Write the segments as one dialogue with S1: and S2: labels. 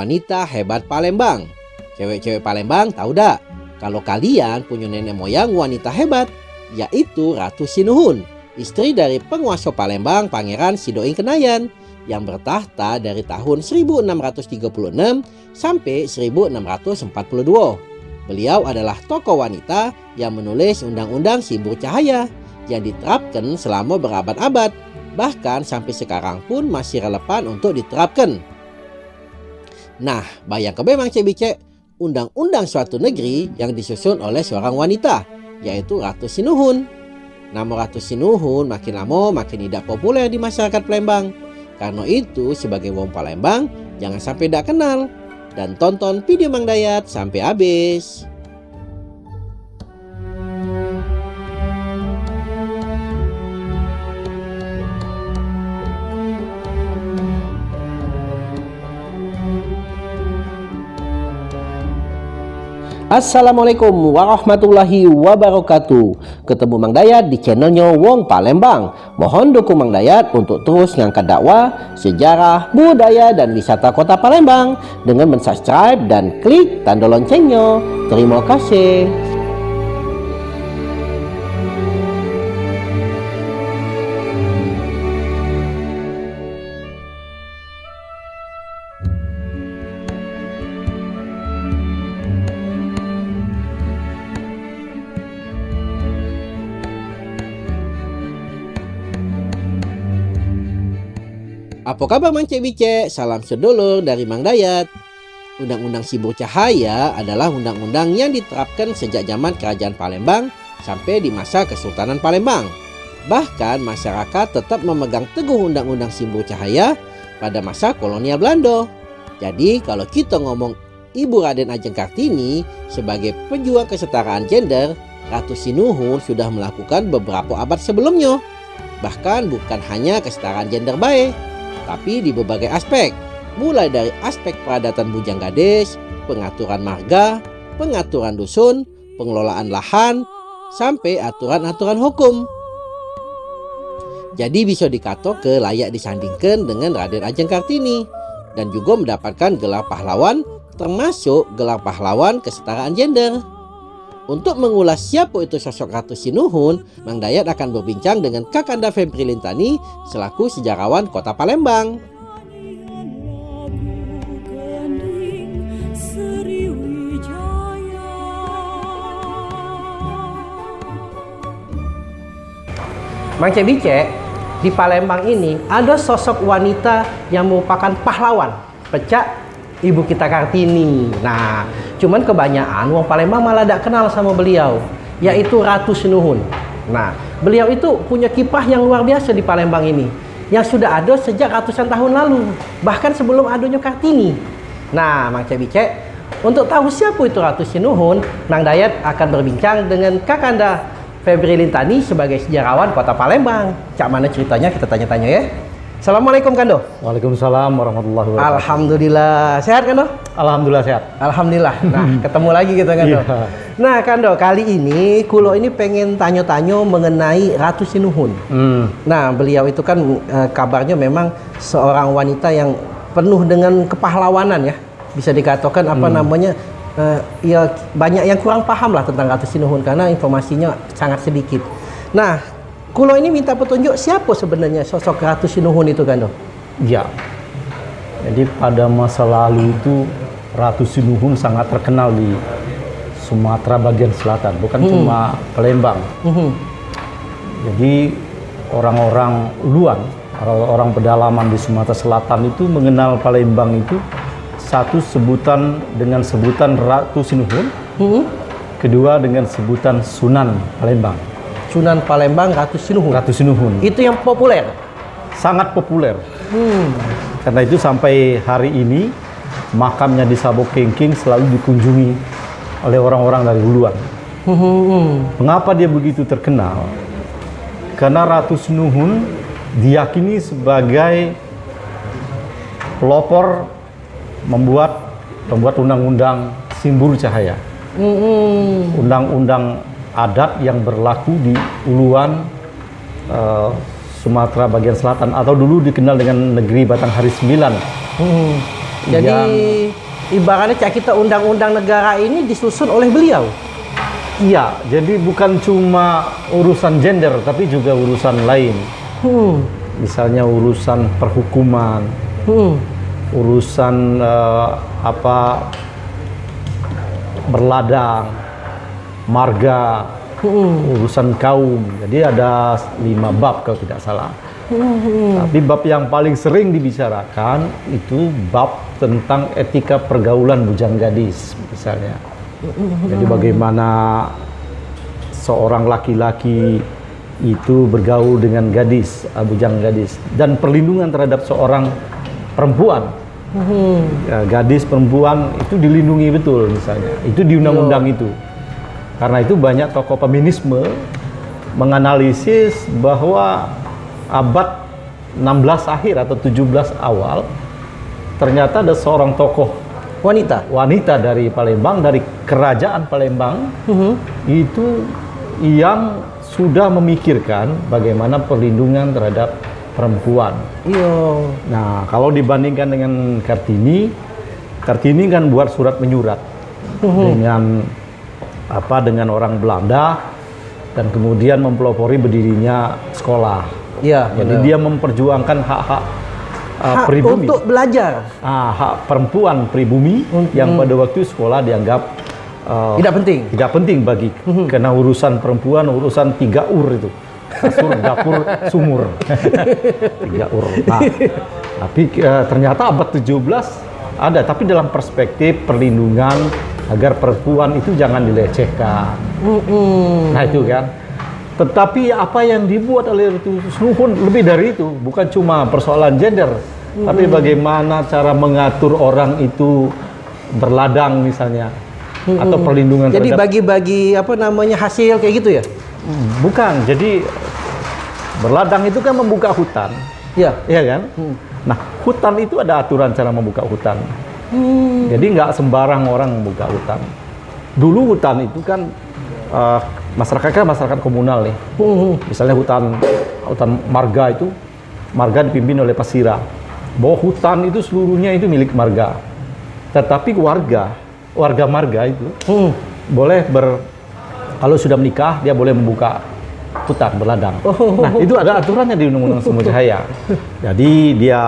S1: wanita hebat Palembang. Cewek-cewek Palembang tahu dak? Kalau kalian punya nenek moyang wanita hebat, yaitu Ratu Sinuhun, istri dari penguasa Palembang Pangeran Sidoing Kenayan yang bertahta dari tahun 1636 sampai 1642. Beliau adalah tokoh wanita yang menulis Undang-Undang Simbur Cahaya yang diterapkan selama berabad-abad, bahkan sampai sekarang pun masih relevan untuk diterapkan. Nah, bayangkan memang cek undang-undang suatu negeri yang disusun oleh seorang wanita, yaitu Ratu Sinuhun. Nama Ratu Sinuhun makin lama makin tidak populer di masyarakat Palembang. Karena itu, sebagai wong Palembang, jangan sampai tidak kenal dan tonton video Mang Dayat sampai habis. Assalamualaikum warahmatullahi wabarakatuh. Ketemu Mang Dayat di channelnya Wong Palembang. Mohon dukung Mang Dayat untuk terus ngangkat dakwah, sejarah, budaya, dan wisata kota Palembang Dengan mensubscribe dan klik tanda loncengnya. Terima kasih Apa kabar Mang Cek Bice? Salam sedulur dari Mang Dayat. Undang-Undang Sibur Cahaya adalah undang-undang yang diterapkan sejak zaman Kerajaan Palembang sampai di masa Kesultanan Palembang. Bahkan masyarakat tetap memegang teguh Undang-Undang Sibur Cahaya pada masa kolonial Belanda. Jadi kalau kita ngomong Ibu Raden Ajeng Kartini sebagai pejuang kesetaraan gender, Ratu Sinuhun sudah melakukan beberapa abad sebelumnya. Bahkan bukan hanya kesetaraan gender baik, tapi di berbagai aspek, mulai dari aspek peradatan bujang gadis, pengaturan marga, pengaturan dusun, pengelolaan lahan, sampai aturan-aturan hukum. Jadi bisa dikato ke layak disandingkan dengan Raden Ajeng Kartini dan juga mendapatkan gelar pahlawan termasuk gelar pahlawan kesetaraan gender. Untuk mengulas siapa itu sosok Ratu Sinuhun, Mang Dayat akan berbincang dengan Kakanda Fempri Lintani selaku sejarawan kota Palembang. Mang Cebice, di Palembang ini ada sosok wanita yang merupakan pahlawan, pecah ibu kita Kartini. Nah, cuman kebanyakan wong Palembang malah tidak kenal sama beliau, yaitu Ratu Sinuhun. Nah, beliau itu punya kiprah yang luar biasa di Palembang ini, yang sudah ada sejak ratusan tahun lalu, bahkan sebelum adanya Kartini. Nah, Mang Cebice, untuk tahu siapa itu Ratu Sinuhun, Nang Dayat akan berbincang dengan Kakanda Febri Lintani sebagai sejarawan kota Palembang. Cak mana ceritanya kita tanya-tanya ya. Assalamualaikum Kando.
S2: Waalaikumsalam warahmatullahi wabarakatuh.
S1: Alhamdulillah. Sehat Kando?
S2: Alhamdulillah sehat.
S1: Alhamdulillah. Nah, ketemu lagi kita Kando. Iya. Nah, Kando, kali ini Kulo ini pengen tanya-tanya mengenai Ratu Sinuhun. Hmm. Nah, beliau itu kan e, kabarnya memang seorang wanita yang penuh dengan kepahlawanan ya. Bisa dikatakan apa hmm. namanya? E, ya banyak yang kurang paham lah tentang Ratu Sinuhun karena informasinya sangat sedikit. Nah, Kulo ini minta petunjuk siapa sebenarnya sosok Ratu Sinuhun itu kan?
S2: Ya. Jadi pada masa lalu itu Ratu Sinuhun sangat terkenal di Sumatera bagian selatan, bukan hmm. cuma Palembang. Hmm. Jadi orang-orang uluan, orang-orang pedalaman di Sumatera Selatan itu mengenal Palembang itu satu sebutan dengan sebutan Ratu Sinuhun, hmm. kedua dengan sebutan Sunan Palembang.
S1: Sunan Palembang Ratu Sinuhun.
S2: Ratu Sinuhun.
S1: Itu yang populer.
S2: Sangat populer. Hmm. Karena itu sampai hari ini makamnya di Sabok Kengking selalu dikunjungi oleh orang-orang dari Huluan. Hmm. Mengapa dia begitu terkenal? Karena Ratu Sinuhun diyakini sebagai pelopor membuat membuat undang-undang simbur cahaya. Hmm. Adat yang berlaku di Uluan uh, Sumatera bagian selatan atau dulu dikenal dengan negeri Batanghari Sembilan. Hmm.
S3: Jadi ibaratnya kita undang-undang negara ini disusun oleh beliau.
S2: iya, jadi bukan cuma urusan gender tapi juga urusan lain.
S3: Hmm.
S2: Misalnya urusan perhukuman,
S3: Hmm.
S2: urusan eh, apa berladang, marga,
S3: Hmm.
S2: urusan kaum. Jadi ada lima bab kalau tidak salah. Tapi bab yang paling sering dibicarakan itu bab tentang etika pergaulan bujang gadis misalnya. Jadi bagaimana seorang laki-laki itu bergaul dengan gadis, uh, bujang gadis dan perlindungan terhadap seorang perempuan.
S3: Hmm.
S2: Ya, gadis perempuan itu dilindungi betul misalnya. Itu di undang-undang itu. Karena itu banyak tokoh feminisme menganalisis bahwa abad 16 akhir atau 17 awal ternyata ada seorang tokoh
S3: Wanita.
S2: wanita dari Palembang dari kerajaan Palembang
S3: Hmm.
S2: itu yang sudah memikirkan bagaimana perlindungan terhadap perempuan.
S3: Iya.
S2: Nah, kalau dibandingkan dengan Kartini, Kartini kan buat surat menyurat dengan apa dengan orang Belanda dan kemudian mempelopori berdirinya sekolah.
S3: Iya.
S2: Jadi dia memperjuangkan hak-hak uh,
S3: Hak
S2: pribumi.
S3: untuk belajar
S2: Ah, hak perempuan pribumi yang pada waktu sekolah dianggap uh,
S3: tidak penting.
S2: tidak penting bagi karena urusan perempuan urusan tiga ur itu kasur dapur sumur tiga ur nah, tapi eh, ternyata abad 17 ada tapi dalam perspektif perlindungan agar perempuan itu jangan dilecehkan
S3: Hmm.
S2: nah itu kan tetapi apa yang dibuat oleh Ratu Nuhun lebih dari itu bukan cuma persoalan gender tapi bagaimana cara mengatur orang itu berladang misalnya atau perlindungan
S3: Jadi bagi-bagi apa namanya hasil kayak gitu ya?
S2: Hmm, Bukan, jadi berladang itu kan membuka hutan,
S3: Iya.
S2: ya kan? Nah, hutan itu ada aturan cara membuka hutan.
S3: Hmm.
S2: Jadi nggak sembarang orang membuka hutan. Dulu hutan itu kan eh, masyarakat kan masyarakat komunal nih.
S3: Hmm.
S2: Misalnya hutan hutan marga itu marga dipimpin oleh pasira. Bahwa hutan itu seluruhnya itu milik marga. Tetapi warga warga marga itu
S3: Hmm.
S2: boleh ber kalau sudah menikah dia boleh membuka hutan berladang.
S3: Oh.
S2: Nah itu ada aturannya di Undang-Undang Sumber Cahaya. Jadi dia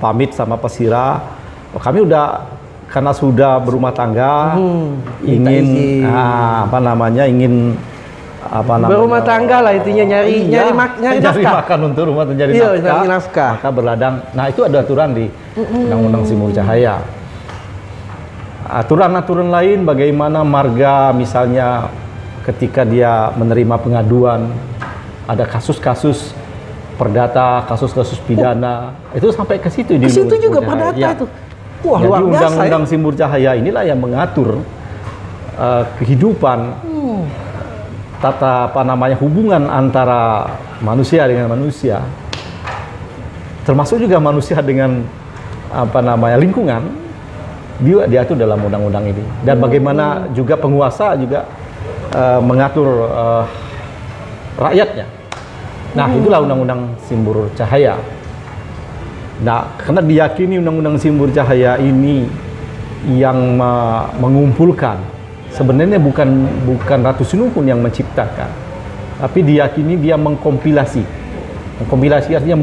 S2: pamit sama pesira. "Oh, kami udah karena sudah berumah tangga
S3: Hmm,
S2: ingin ah, apa namanya ingin apa namanya
S3: Berumah tangga lah intinya nyari
S2: Iya,
S3: nyari mak- nyari nafkah.
S2: makan untuk rumah
S3: Iya,
S2: nafkah,
S3: nyari nafkah.
S2: maka berladang. Nah itu ada aturan di Undang-Undang Sumber Cahaya. Aturan-aturan lain bagaimana marga misalnya ketika dia menerima pengaduan ada kasus-kasus perdata, kasus-kasus pidana itu sampai ke situ di
S3: Ke situ juga perdata
S2: Ya.
S3: itu. Wah,
S2: Jadi
S3: biasa ya.
S2: Undang-Undang Simbur Cahaya inilah yang mengatur eh, kehidupan
S3: Hmm.
S2: tata apa namanya hubungan antara manusia dengan manusia. Termasuk juga manusia dengan apa namanya lingkungan dia diatur dalam undang-undang ini. Dan bagaimana juga penguasa juga eh, mengatur eh, rakyatnya. Nah itulah undang-undang simbur cahaya nah karena diyakini undang-undang simbur cahaya ini yang me- mengumpulkan sebenarnya bukan bukan Ratu Sinuhun yang menciptakan tapi diyakini dia mengkompilasi mengkompilasi artinya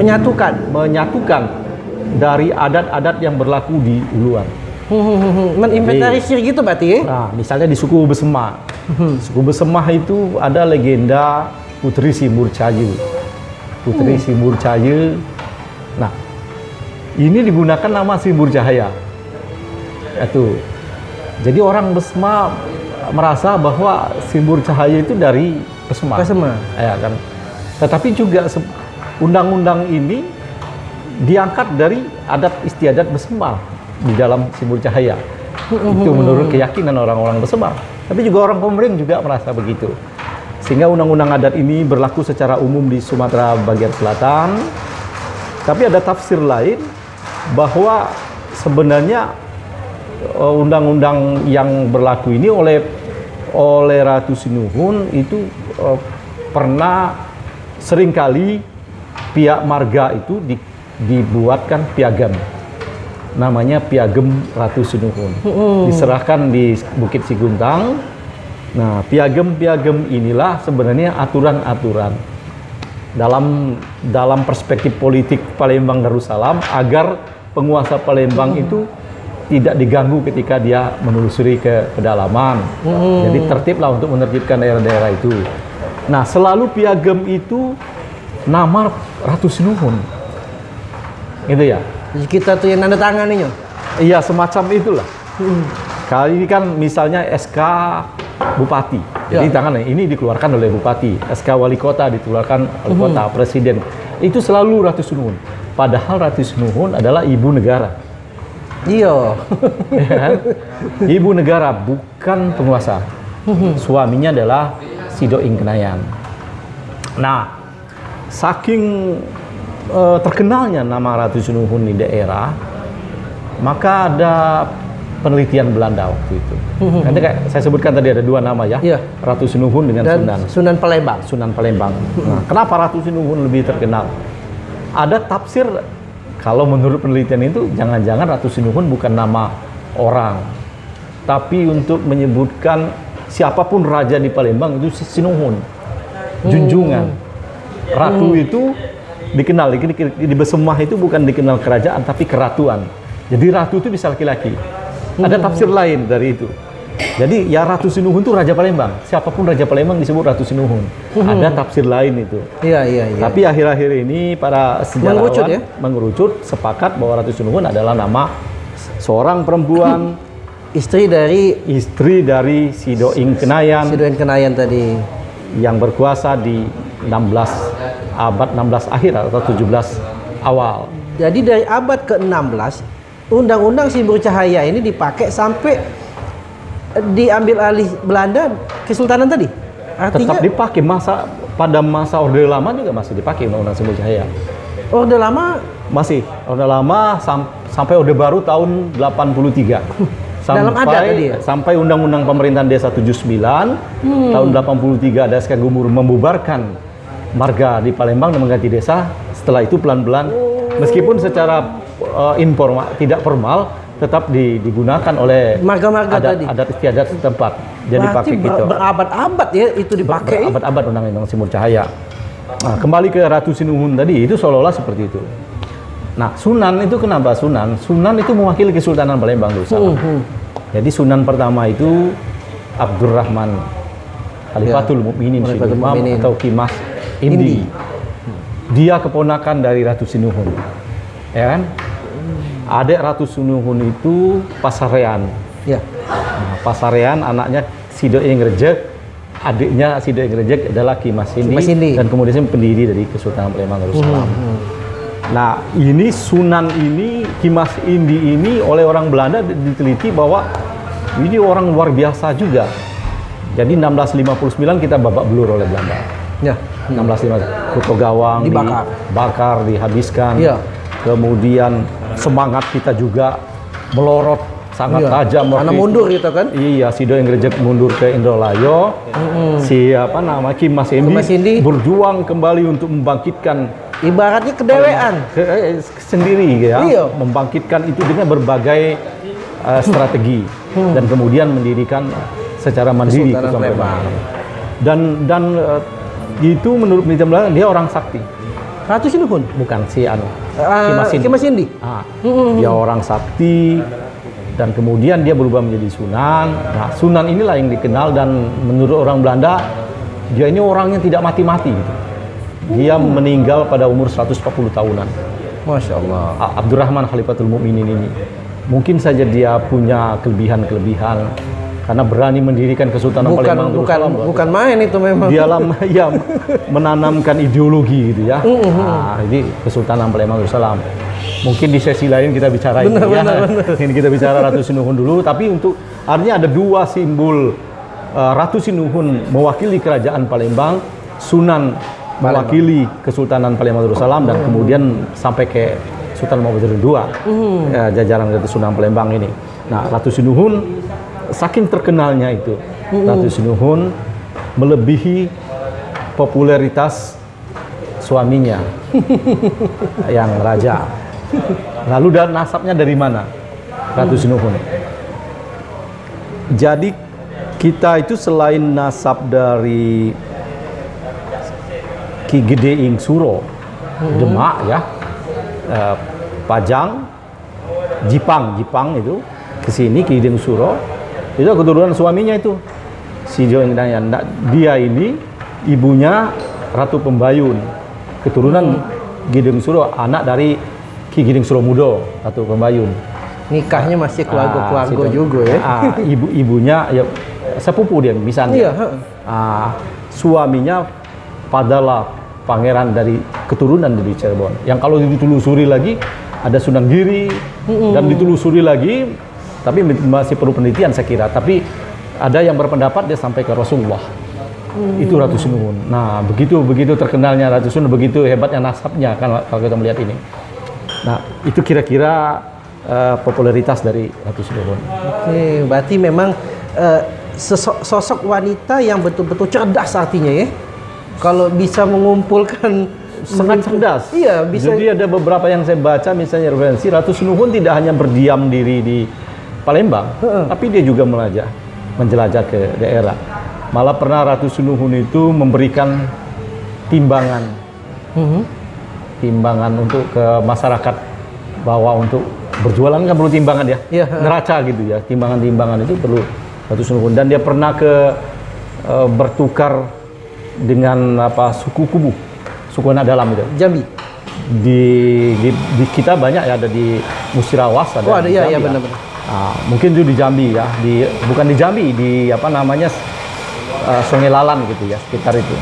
S3: Menyatukan.
S2: menyatukan dari adat-adat yang berlaku di Uluan.
S3: Hmm, Meninventarisir gitu berarti ya?
S2: Nah, misalnya di suku Besema. Suku Besema itu ada legenda Putri Simbur Cayu. Putri Simbur Cayu. Nah, ini digunakan nama Simbur Cahaya. Itu. Jadi orang Besema merasa bahwa Simbur Cahaya itu dari Besema.
S3: Besema.
S2: Ya kan. Tetapi juga undang-undang ini diangkat dari adat istiadat Besema di dalam Simbol Cahaya. Itu menurut keyakinan orang-orang Besema. Tapi juga orang Komering juga merasa begitu. Sehingga undang-undang adat ini berlaku secara umum di Sumatera bagian selatan. Tapi ada tafsir lain bahwa sebenarnya eh, undang-undang yang berlaku ini oleh oleh Ratu Sinuhun itu eh, pernah sering kali pihak marga itu di- dibuatkan piagam namanya Piagam Ratu Sinuhun. Diserahkan di Bukit Siguntang. Nah, piagam-piagam inilah sebenarnya aturan-aturan dalam dalam perspektif politik Palembang Darussalam agar penguasa Palembang itu tidak diganggu ketika dia menelusuri ke pedalaman. Jadi tertiblah untuk menertibkan daerah-daerah itu. Nah, selalu piagam itu nama Ratu Sinuhun. Gitu ya.
S3: Jadi kita tuh yang nanda tangan.
S2: Iya, semacam itulah. Kali ini kan misalnya SK Bupati. Jadi
S3: Ya.
S2: tangan ini dikeluarkan oleh Bupati. SK Wali Kota dikeluarkan oleh Kota, Presiden. Itu selalu Ratu Sinuhun. Padahal Ratu Sinuhun adalah ibu negara.
S3: Iya.
S2: Ya kan? Ibu negara bukan penguasa. Suaminya adalah Sido Ingkenayan. Nah, saking eh, terkenalnya nama Ratu Sinuhun di daerah, maka ada penelitian Belanda waktu itu. Nanti kayak saya sebutkan tadi ada dua nama ya,
S3: Iya.
S2: Ratu Sinuhun dengan
S3: Dan
S2: Sunan.
S3: Sunan Palembang.
S2: Sunan Palembang. Nah, kenapa Ratu Sinuhun lebih terkenal? Ada tafsir kalau menurut penelitian itu jangan-jangan Ratu Sinuhun bukan nama orang, tapi untuk menyebutkan siapa pun raja di Palembang itu si Sinuhun, junjungan. Ratu itu dikenal di, di, di Besemah itu bukan dikenal kerajaan tapi keratuan. Jadi ratu itu bisa laki-laki. Ada tafsir lain dari itu. Jadi ya Ratu Sinuhun itu Raja Palembang. Siapa pun Raja Palembang disebut Ratu Sinuhun. Ada tafsir lain itu.
S3: Iya, iya, iya.
S2: Tapi akhir-akhir ini para sejarawan
S3: Mengerucut ya?
S2: mengerucut sepakat bahwa Ratu Sinuhun adalah nama seorang perempuan
S3: istri dari
S2: istri dari Sido Ingkenayan
S3: Sidoen Kenayan tadi.
S2: yang berkuasa di 16 abad 16 akhir atau 17 awal.
S3: Jadi dari abad ke-16 Undang-Undang Simbol Cahaya ini dipakai sampai diambil alih Belanda Kesultanan tadi. Artinya
S2: Tetap dipakai masa pada masa Orde Lama juga masih dipakai Undang-Undang Simbol Cahaya.
S3: Orde Lama
S2: Masih Orde Lama sam- sampai Orde Baru tahun 83.
S3: Dalam adat tadi ya?
S2: Sampai Undang-Undang Pemerintahan Desa 79
S3: Hmm.
S2: tahun 83 ada SK Gumur membubarkan marga di Palembang dan mengganti desa. Setelah itu pelan-pelan meskipun secara uh, informal tidak formal tetap di- digunakan oleh
S3: Marga-marga
S2: adat,
S3: tadi.
S2: adat istiadat setempat. Jadi
S3: berarti
S2: pakai
S3: ber-
S2: gitu.
S3: berabad-abad ya itu dipakai.
S2: Abad-abad Undang-Undang Simur Cahaya. Nah, kembali ke Ratu Sinuhun tadi, itu seolah-olah seperti itu. Nah, Sunan itu kenapa Sunan? Sunan itu mewakili Kesultanan Palembang dulu.
S3: Hmm, hmm.
S2: Jadi Sunan pertama itu Abdurrahman Khalifatul
S3: Ya, Mukminin.
S2: atau Kimas
S3: Indi.
S2: Indi. Dia keponakan dari Ratu Sinuhun. Ya kan? Adik Ratu Sinuhun itu Pasarean.
S3: Ya.
S2: Nah, Pasarean anaknya Sido Ingrejek, adiknya Sido Ingrejek adalah Kimas Indi, dan kemudian pendiri dari Kesultanan Palembang Darussalam. Nah, ini Sunan ini Kimas Indi ini oleh orang Belanda diteliti bahwa ini orang luar biasa juga. Jadi 1659 kita babak belur oleh Belanda.
S3: Ya.
S2: 1659 Kuto Gawang
S3: Dibakar.
S2: dibakar, dihabiskan.
S3: Iya.
S2: Kemudian semangat kita juga melorot sangat
S3: Iya.
S2: tajam
S3: Karena mundur gitu kan.
S2: Iya, Sido yang gerejek mundur ke Indralayo. Si apa nama Kim Mas Indi,
S3: Mas Indi.
S2: berjuang kembali untuk membangkitkan
S3: Ibaratnya kedewean.
S2: ke, eh, sendiri ya,
S3: Iya.
S2: membangkitkan itu dengan berbagai eh, strategi dan kemudian mendirikan secara mandiri
S3: Kesultanan
S2: Kesultanan
S3: Palembang.
S2: Dan dan eh, itu menurut penelitian dia orang sakti,
S3: Ratu Sinuhun.
S2: bukan si anu.
S3: Ah,
S2: Kimas Indi.
S3: Kimas Indi.
S2: Ah, dia orang sakti dan kemudian dia berubah menjadi sunan. Nah, sunan inilah yang dikenal dan menurut orang Belanda dia ini orangnya tidak mati-mati gitu. Dia meninggal pada umur 140 tahunan.
S3: Masya Allah.
S2: Abdurrahman Khalifatul Mukminin ini. Mungkin saja dia punya kelebihan-kelebihan karena berani mendirikan Kesultanan
S3: Bukan
S2: Palembang
S3: bukan
S2: Darussalam.
S3: bukan main itu memang.
S2: Dia ya menanamkan ideologi gitu ya. Nah, ini Kesultanan Palembang Darussalam. Mungkin di sesi lain kita bicara ini
S3: Benar,
S2: ya.
S3: benar, benar.
S2: Ini kita bicara Ratu Sinuhun dulu, tapi untuk artinya ada dua simbol uh, Ratu Sinuhun mewakili kerajaan Palembang, Sunan mewakili Kesultanan Palembang Darussalam dan kemudian sampai ke Sultan Muhammad II, ya, jajaran Ratu Sunan Palembang ini. Nah, Ratu Sinuhun saking terkenalnya itu, Ratu Sinuhun melebihi popularitas suaminya yang raja. Lalu dan nasabnya dari mana? Ratu Sinuhun. Jadi kita itu selain nasab dari Ki Gede Ing Suro, Demak ya, eh, Pajang, Jipang, Jipang itu ke sini Ki Gede Ing Suro, itu keturunan suaminya itu si Jo Ing Dayan. Nah, Dia ini ibunya Ratu Pembayun, keturunan Gideng Suro, anak dari Ki Gideng Suro Mudo, Ratu Pembayun.
S3: Nikahnya masih keluarga-keluarga
S2: Ah,
S3: juga ya.
S2: Ah, ibu-ibunya ya sepupu dia misalnya.
S3: Iya.
S2: Ah, suaminya adalah pangeran dari keturunan dari Cirebon. Yang kalau ditelusuri lagi ada Sunan Giri dan ditelusuri lagi tapi masih perlu penelitian saya kira. Tapi ada yang berpendapat dia sampai ke Rasulullah. Itu Ratu Sinuhun. Nah, begitu begitu terkenalnya Ratu Sinuhun, begitu hebatnya nasabnya kan kalau kita melihat ini. Nah, itu kira-kira eh, popularitas dari Ratu Sinuhun.
S3: Oke, berarti memang eh, sesok- sosok wanita yang betul-betul cerdas artinya ya. Kalau bisa mengumpulkan
S2: sangat cerdas.
S3: Iya, bisa
S2: Jadi ada beberapa yang saya baca misalnya referensi Ratu Sinuhun tidak hanya berdiam diri di Palembang, tapi dia juga melajah, menjelajah ke daerah. Malah pernah Ratu Sinuhun itu memberikan timbangan,
S3: Mhm.
S2: timbangan untuk ke masyarakat bahwa untuk berjualan kan perlu timbangan ya,
S3: Iya.
S2: neraca gitu ya, timbangan-timbangan itu perlu Ratu Sinuhun dan dia pernah ke eh, bertukar dengan apa suku kubu, suku anak dalam itu
S3: Jambi.
S2: di, di, di kita banyak ya ada di Musirawas ada
S3: Oh, ada,
S2: di
S3: iya, iya,
S2: ya.
S3: benar-benar.
S2: Ah, mungkin itu di Jambi ya di bukan di Jambi di apa namanya uh, Sungai Lalan gitu ya sekitar itu.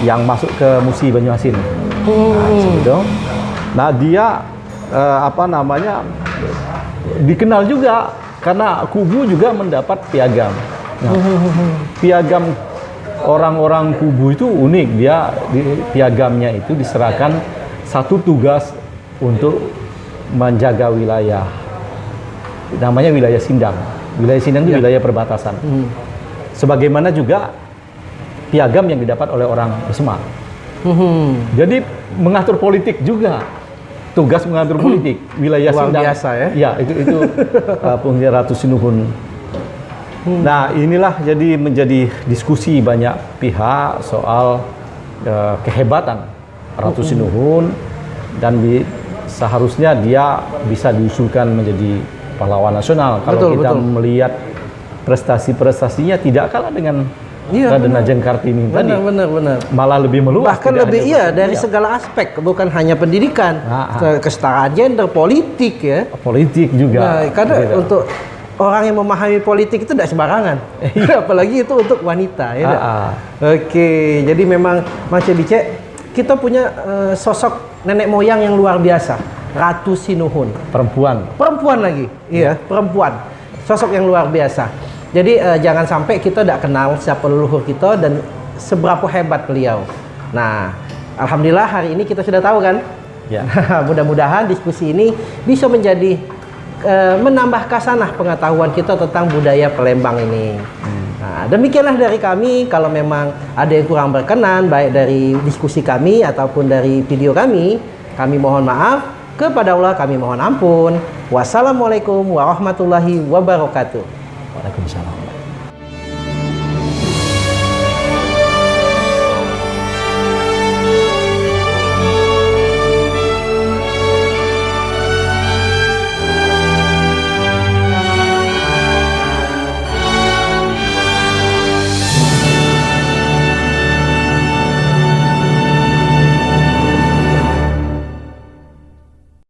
S2: Yang masuk ke Musi Banyuasin. Nah, gitu. nah dia eh, apa namanya dikenal juga karena kubu juga mendapat piagam. Nah, piagam orang-orang kubu itu unik. Dia di, piagamnya itu diserahkan satu tugas untuk menjaga wilayah namanya wilayah Sindang. Wilayah Sindang itu wilayah perbatasan. Sebagaimana juga piagam yang didapat oleh orang Demak
S3: Mhm.
S2: jadi mengatur politik juga. Tugas mengatur politik. Wilayah
S3: Luar
S2: Sindang.
S3: biasa ya.
S2: ya itu itu uh, Pungli Ratu Sinuhun. Nah inilah jadi menjadi diskusi banyak pihak soal uh, kehebatan Ratu Sinuhun. Dan di- seharusnya dia bisa diusulkan menjadi pahlawan nasional kalau
S3: Betul,
S2: kita
S3: betul.
S2: melihat prestasi-prestasinya tidak kalah dengan
S3: Iya,
S2: Raden Ajeng Kartini tadi
S3: Benar, benar, benar.
S2: malah lebih meluas
S3: Bahkan lebih iya dari
S2: iya,
S3: segala aspek, bukan hanya pendidikan,
S2: Ah, ah.
S3: ke- kesetaraan gender, politik ya.
S2: politik juga
S3: Nah, karena
S2: Gitu.
S3: untuk orang yang memahami politik itu tidak sembarangan. Apalagi itu untuk wanita ya.
S2: Ah, ah.
S3: Oke, jadi memang Mas Bice, kita punya eh, sosok nenek moyang yang luar biasa, Ratu Sinuhun.
S2: perempuan
S3: Perempuan lagi, iya, perempuan. Sosok yang luar biasa. Jadi eh, jangan sampai kita tidak kenal siapa leluhur kita dan seberapa hebat beliau. Nah, alhamdulillah hari ini kita sudah tahu kan.
S2: Ya.
S3: Nah, mudah-mudahan diskusi ini bisa menjadi eh, menambah kasanah pengetahuan kita tentang budaya Palembang ini. Nah, demikianlah dari kami. Kalau memang ada yang kurang berkenan, baik dari diskusi kami ataupun dari video kami, kami mohon maaf. Kepada Allah kami mohon ampun. Wassalamualaikum warahmatullahi wabarakatuh.
S2: Waalaikumsalam